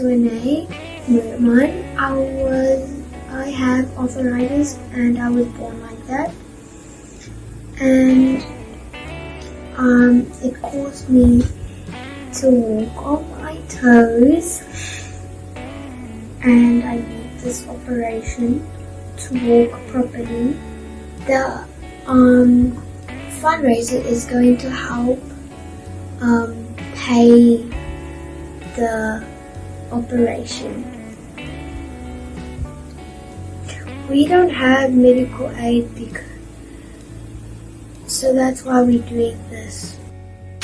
Renee Merman. I was I have arthritis and I was born like that. And um, it caused me to walk on my toes and I need this operation to walk properly. The um, fundraiser is going to help um, pay the operation. We don't have medical aid because, so that's why we're doing this.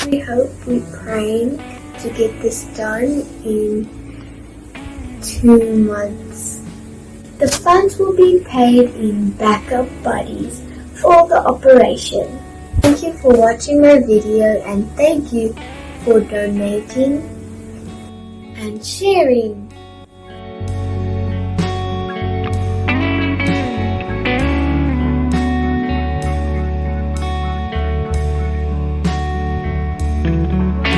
We hope we're praying to get this done in two months. The funds will be paid in backup buddies for the operation. Thank you for watching my video and thank you for donating and cheering. Mm-hmm.